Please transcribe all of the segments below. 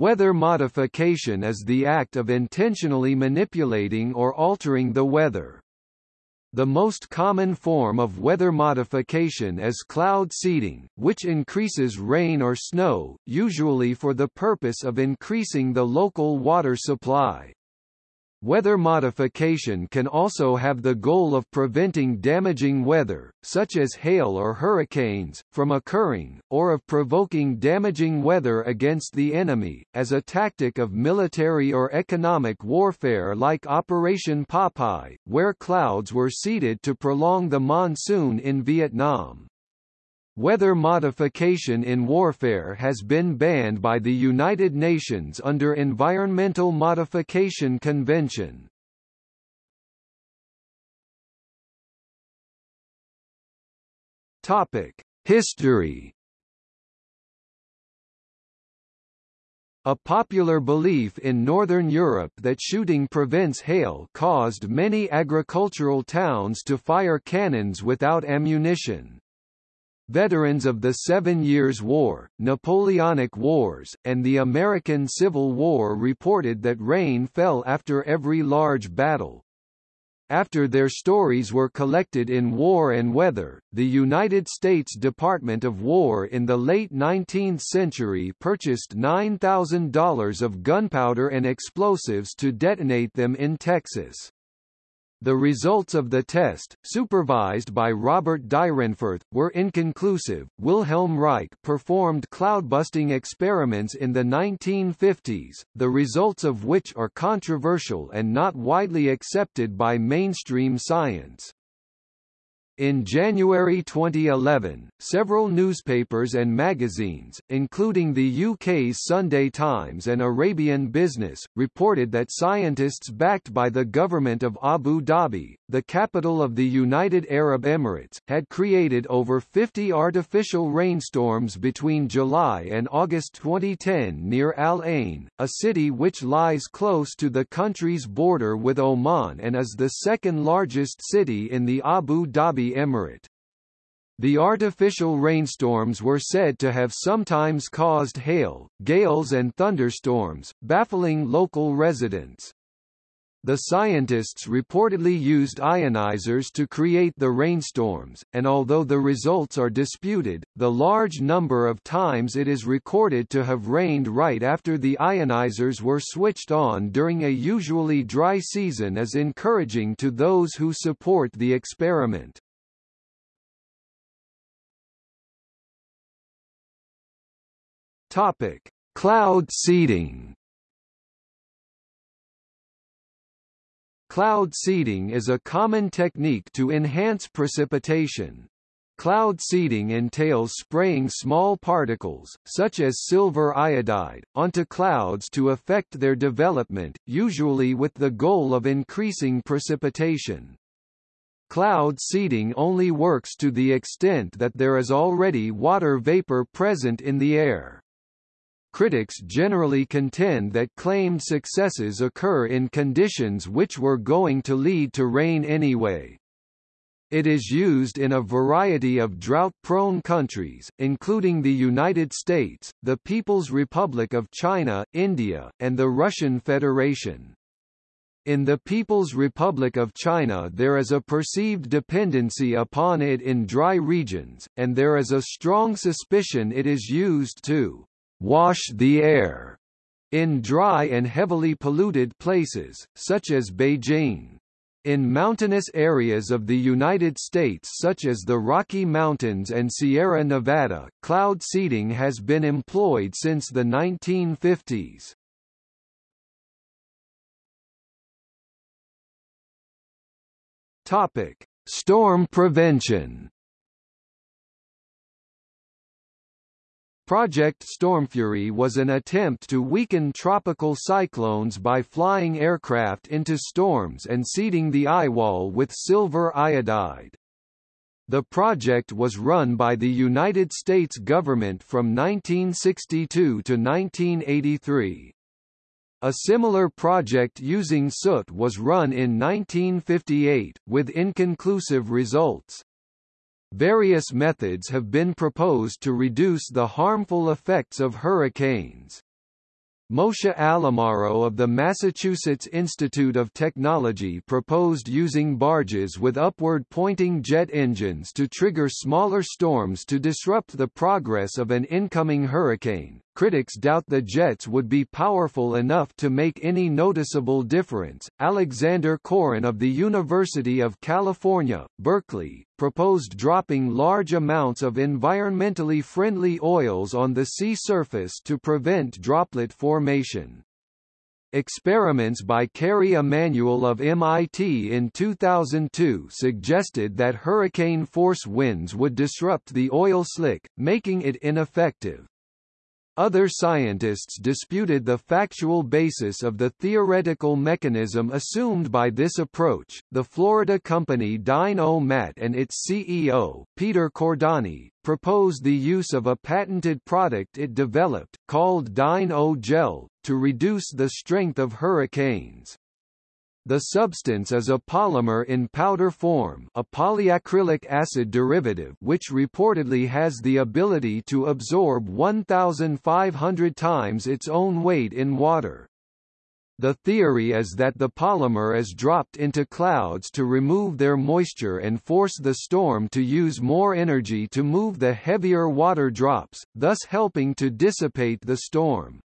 Weather modification is the act of intentionally manipulating or altering the weather. The most common form of weather modification is cloud seeding, which increases rain or snow, usually for the purpose of increasing the local water supply. Weather modification can also have the goal of preventing damaging weather, such as hail or hurricanes, from occurring, or of provoking damaging weather against the enemy, as a tactic of military or economic warfare like Operation Popeye, where clouds were seeded to prolong the monsoon in Vietnam. Weather modification in warfare has been banned by the United Nations under Environmental Modification Convention. Topic: History A popular belief in Northern Europe that shooting prevents hail caused many agricultural towns to fire cannons without ammunition. Veterans of the Seven Years' War, Napoleonic Wars, and the American Civil War reported that rain fell after every large battle. After their stories were collected in War and Weather, the United States Department of War in the late 19th century purchased $9,000 of gunpowder and explosives to detonate them in Texas. The results of the test, supervised by Robert Dyrenforth, were inconclusive. Wilhelm Reich performed cloudbusting experiments in the 1950s, the results of which are controversial and not widely accepted by mainstream science. In January 2011, several newspapers and magazines, including the UK's Sunday Times and Arabian Business, reported that scientists backed by the government of Abu Dhabi, the capital of the United Arab Emirates, had created over 50 artificial rainstorms between July and August 2010 near Al Ain, a city which lies close to the country's border with Oman and is the second largest city in the Abu Dhabi Emirate. The artificial rainstorms were said to have sometimes caused hail, gales and thunderstorms, baffling local residents. The scientists reportedly used ionizers to create the rainstorms, and although the results are disputed, the large number of times it is recorded to have rained right after the ionizers were switched on during a usually dry season is encouraging to those who support the experiment. Topic: Cloud seeding. Cloud seeding is a common technique to enhance precipitation. Cloud seeding entails spraying small particles, such as silver iodide, onto clouds to affect their development, usually with the goal of increasing precipitation. Cloud seeding only works to the extent that there is already water vapor present in the air. Critics generally contend that claimed successes occur in conditions which were going to lead to rain anyway. It is used in a variety of drought-prone countries, including the United States, the People's Republic of China, India, and the Russian Federation. In the People's Republic of China there is a perceived dependency upon it in dry regions, and there is a strong suspicion it is used to wash the air in dry and heavily polluted places, such as Beijing. In mountainous areas of the United States such as the Rocky Mountains and Sierra Nevada, cloud seeding has been employed since the 1950s. Topic: Storm prevention. Project Stormfury was an attempt to weaken tropical cyclones by flying aircraft into storms and seeding the eyewall with silver iodide. The project was run by the United States government from 1962 to 1983. A similar project using soot was run in 1958, with inconclusive results. Various methods have been proposed to reduce the harmful effects of hurricanes. Moshe Alamaro of the Massachusetts Institute of Technology proposed using barges with upward-pointing jet engines to trigger smaller storms to disrupt the progress of an incoming hurricane. Critics doubt the jets would be powerful enough to make any noticeable difference. Alexander Chorin of the University of California, Berkeley, proposed dropping large amounts of environmentally friendly oils on the sea surface to prevent droplet formation. Experiments by Kerry Emanuel of MIT in 2002 suggested that hurricane-force winds would disrupt the oil slick, making it ineffective. Other scientists disputed the factual basis of the theoretical mechanism assumed by this approach. The Florida company Dyn-O-Mat and its CEO, Peter Cordani, proposed the use of a patented product it developed, called Dyn-O-Gel, to reduce the strength of hurricanes. The substance is a polymer in powder form a polyacrylic acid derivative which reportedly has the ability to absorb 1,500 times its own weight in water. The theory is that the polymer is dropped into clouds to remove their moisture and force the storm to use more energy to move the heavier water drops, thus helping to dissipate the storm.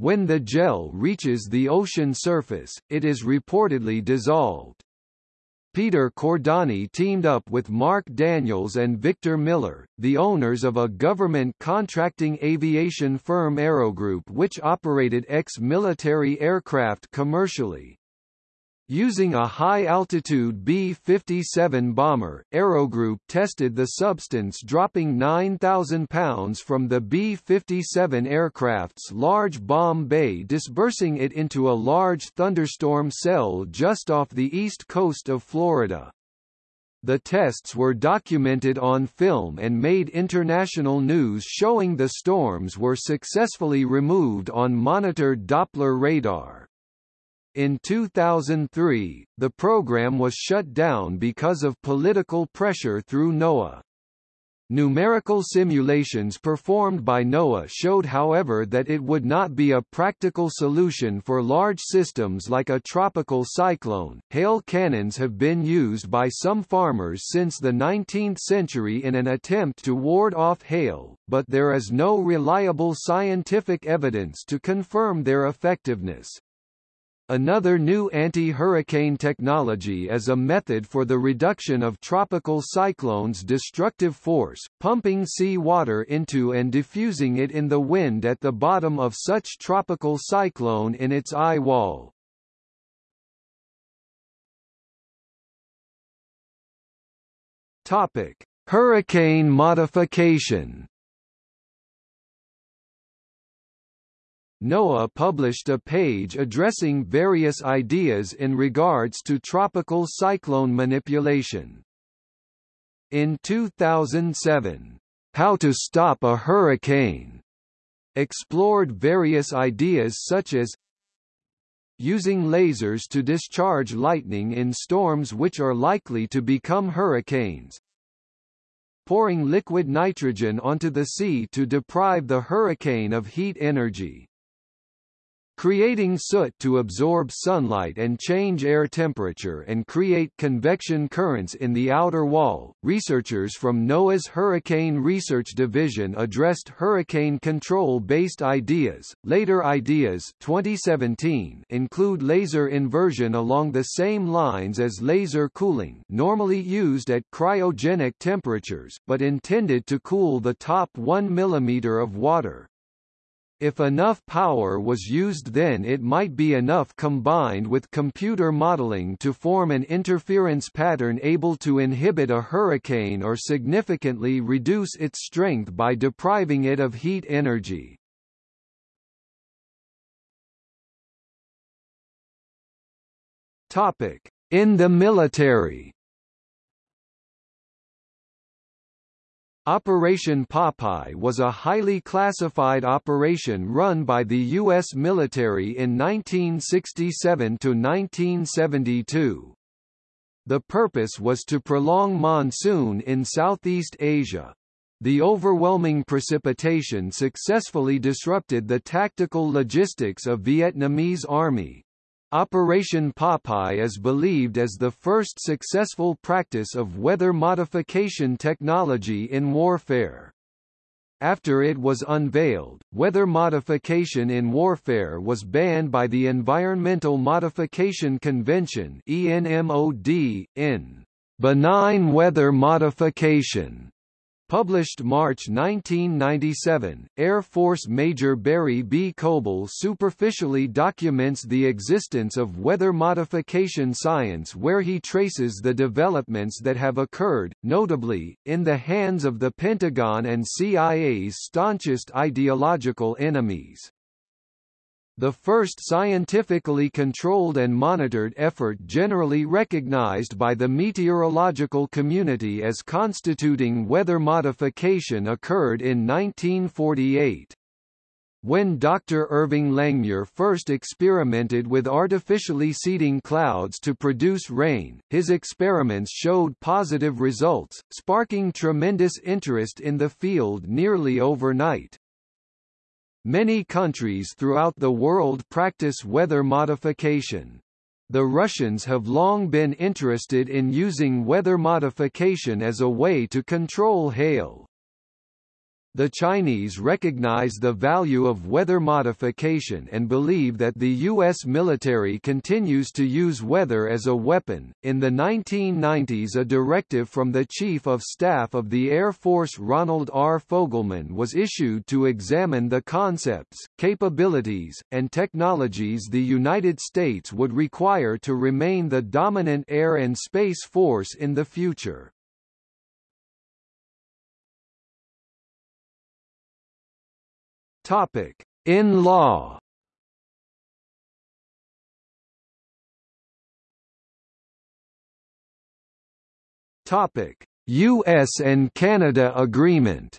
When the gel reaches the ocean surface, it is reportedly dissolved. Peter Cordani teamed up with Mark Daniels and Victor Miller, the owners of a government contracting aviation firm Aerogroup which operated ex-military aircraft commercially. Using a high-altitude B-57 bomber, Aerogroup tested the substance dropping 9,000 pounds from the B-57 aircraft's large bomb bay dispersing it into a large thunderstorm cell just off the east coast of Florida. The tests were documented on film and made international news showing the storms were successfully removed on monitored Doppler radar. In 2003, the program was shut down because of political pressure through NOAA. Numerical simulations performed by NOAA showed however that it would not be a practical solution for large systems like a tropical cyclone. Hail cannons have been used by some farmers since the 19th century in an attempt to ward off hail, but there is no reliable scientific evidence to confirm their effectiveness. Another new anti-hurricane technology is a method for the reduction of tropical cyclones' destructive force, pumping sea water into and diffusing it in the wind at the bottom of such tropical cyclone in its eye wall. Topic: Hurricane modification NOAA published a page addressing various ideas in regards to tropical cyclone manipulation. In 2007, How to Stop a Hurricane explored various ideas such as using lasers to discharge lightning in storms which are likely to become hurricanes, pouring liquid nitrogen onto the sea to deprive the hurricane of heat energy, creating soot to absorb sunlight and change air temperature and create convection currents in the outer wall. Researchers from NOAA's Hurricane Research Division addressed hurricane control-based ideas. Later ideas 2017 include laser inversion along the same lines as laser cooling, normally used at cryogenic temperatures, but intended to cool the top 1 mm of water. If enough power was used then it might be enough combined with computer modeling to form an interference pattern able to inhibit a hurricane or significantly reduce its strength by depriving it of heat energy. In the military Operation Popeye was a highly classified operation run by the U.S. military in 1967–1972. The purpose was to prolong monsoon in Southeast Asia. The overwhelming precipitation successfully disrupted the tactical logistics of Vietnamese army. Operation Popeye is believed as the first successful practice of weather modification technology in warfare. After it was unveiled, weather modification in warfare was banned by the Environmental Modification Convention ENMOD, in benign weather modification Published March 1997, Air Force Major Barry B. Coble superficially documents the existence of weather modification science where he traces the developments that have occurred, notably, in the hands of the Pentagon and CIA's staunchest ideological enemies. The first scientifically controlled and monitored effort generally recognized by the meteorological community as constituting weather modification occurred in 1948. When Dr. Irving Langmuir first experimented with artificially seeding clouds to produce rain, his experiments showed positive results, sparking tremendous interest in the field nearly overnight. Many countries throughout the world practice weather modification. The Russians have long been interested in using weather modification as a way to control hail. The Chinese recognize the value of weather modification and believe that the U.S. military continues to use weather as a weapon. In the 1990s, a directive from the Chief of Staff of the Air Force Ronald R. Fogelman was issued to examine the concepts, capabilities, and technologies the United States would require to remain the dominant air and space force in the future. Topic: In law. Topic: US and Canada agreement.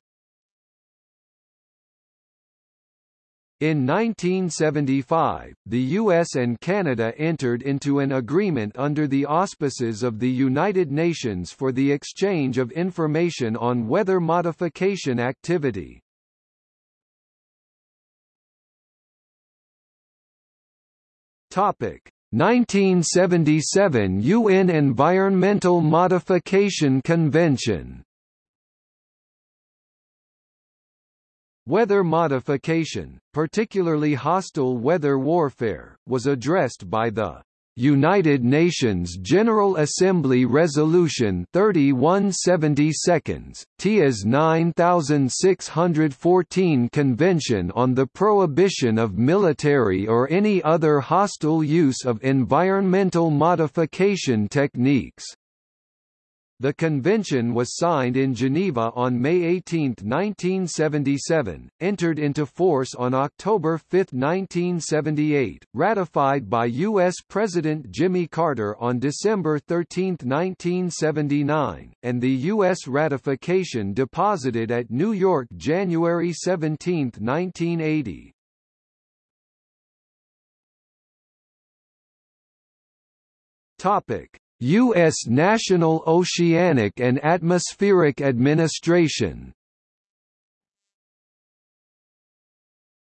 In 1975, the US and Canada entered into an agreement under the auspices of the United Nations for the exchange of information on weather modification activity. Topic. 1977 UN Environmental Modification Convention. Weather modification, particularly hostile weather warfare, was addressed by the United Nations General Assembly Resolution 3172, TIAS 9614 Convention on the Prohibition of Military or any other hostile use of environmental modification techniques. The convention was signed in Geneva on May 18, 1977, entered into force on October 5, 1978, ratified by U.S. President Jimmy Carter on December 13, 1979, and the U.S. ratification deposited at New York January 17, 1980. Topic U.S. National Oceanic and Atmospheric Administration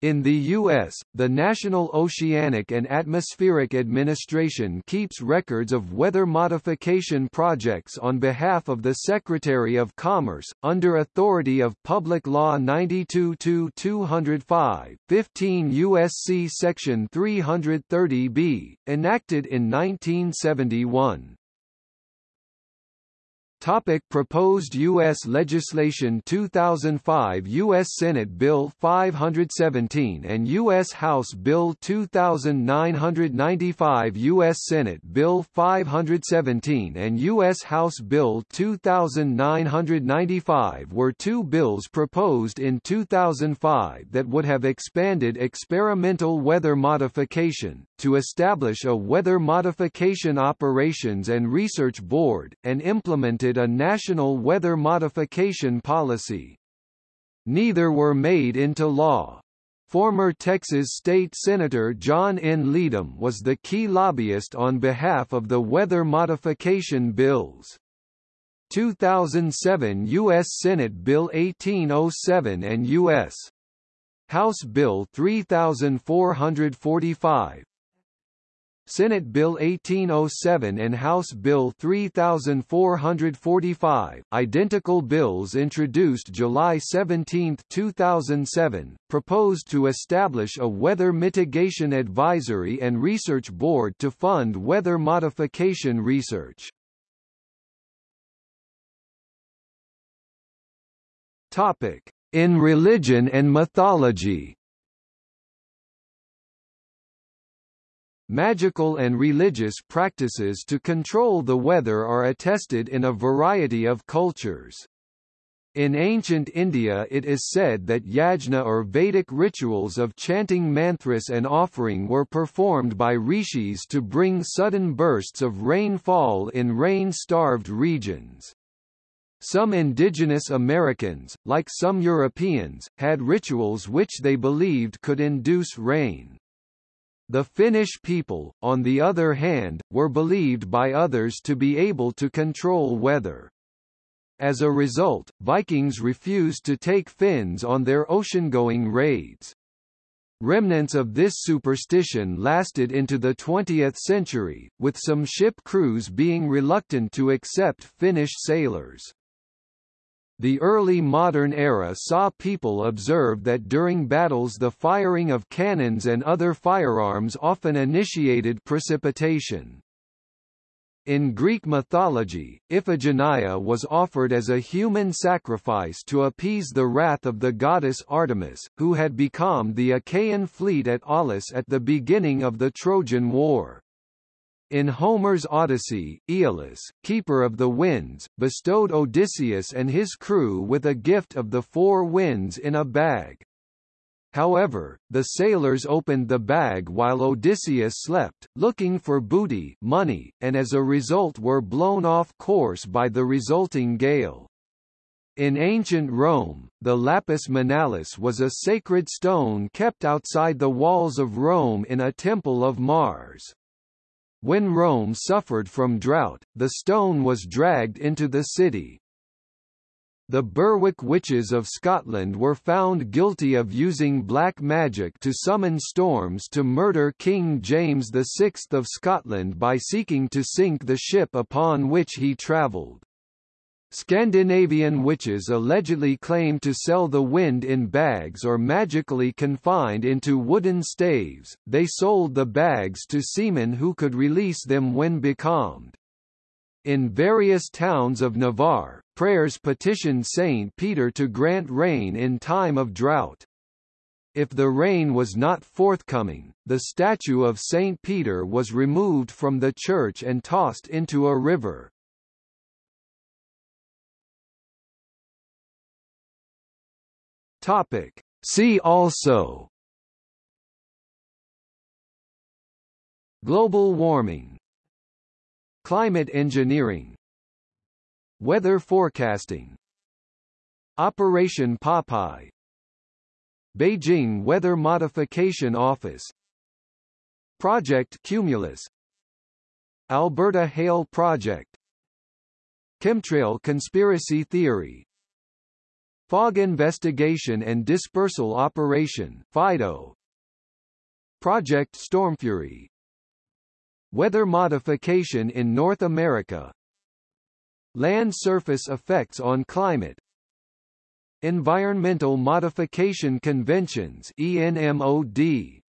In the U.S., the National Oceanic and Atmospheric Administration keeps records of weather modification projects on behalf of the Secretary of Commerce, under authority of Public Law 92-205, 15 U.S.C. Section 330b, enacted in 1971. Topic proposed U.S. legislation 2005 U.S. Senate Bill 517 and U.S. House Bill 2995 U.S. Senate Bill 517 and U.S. House Bill 2995 were two bills proposed in 2005 that would have expanded experimental weather modification, to establish a Weather Modification Operations and Research Board, and implemented a national weather modification policy. Neither were made into law. Former Texas State Senator John N. Leedom was the key lobbyist on behalf of the weather modification bills. 2007 U.S. Senate Bill 1807 and U.S. House Bill 3445 Senate Bill 1807 and House Bill 3445, identical bills introduced July 17, 2007, proposed to establish a Weather Mitigation Advisory and Research Board to fund weather modification research. In religion and mythology. Magical and religious practices to control the weather are attested in a variety of cultures. In ancient India it is said that yajna or Vedic rituals of chanting mantras and offering were performed by rishis to bring sudden bursts of rainfall in rain-starved regions. Some indigenous Americans, like some Europeans, had rituals which they believed could induce rain. The Finnish people, on the other hand, were believed by others to be able to control weather. As a result, Vikings refused to take Finns on their ocean-going raids. Remnants of this superstition lasted into the 20th century, with some ship crews being reluctant to accept Finnish sailors. The early modern era saw people observe that during battles the firing of cannons and other firearms often initiated precipitation. In Greek mythology, Iphigenia was offered as a human sacrifice to appease the wrath of the goddess Artemis, who had become the Achaean fleet at Aulis at the beginning of the Trojan War. In Homer's Odyssey, Aeolus, keeper of the winds, bestowed Odysseus and his crew with a gift of the four winds in a bag. However, the sailors opened the bag while Odysseus slept, looking for booty money, and as a result were blown off course by the resulting gale. In ancient Rome, the lapis manalis was a sacred stone kept outside the walls of Rome in a temple of Mars. When Rome suffered from drought, the stone was dragged into the city. The Berwick witches of Scotland were found guilty of using black magic to summon storms to murder King James VI of Scotland by seeking to sink the ship upon which he travelled. Scandinavian witches allegedly claimed to sell the wind in bags or magically confined into wooden staves, they sold the bags to seamen who could release them when becalmed. In various towns of Navarre, prayers petitioned Saint Peter to grant rain in time of drought. If the rain was not forthcoming, the statue of Saint Peter was removed from the church and tossed into a river. Topic. See also Global warming Climate engineering Weather forecasting Operation Popeye Beijing Weather Modification Office Project Cumulus Alberta Hail Project Chemtrail conspiracy theory Fog Investigation and Dispersal Operation FIDO. Project Stormfury. Weather modification in North America. Land surface effects on climate. Environmental Modification Conventions ENMOD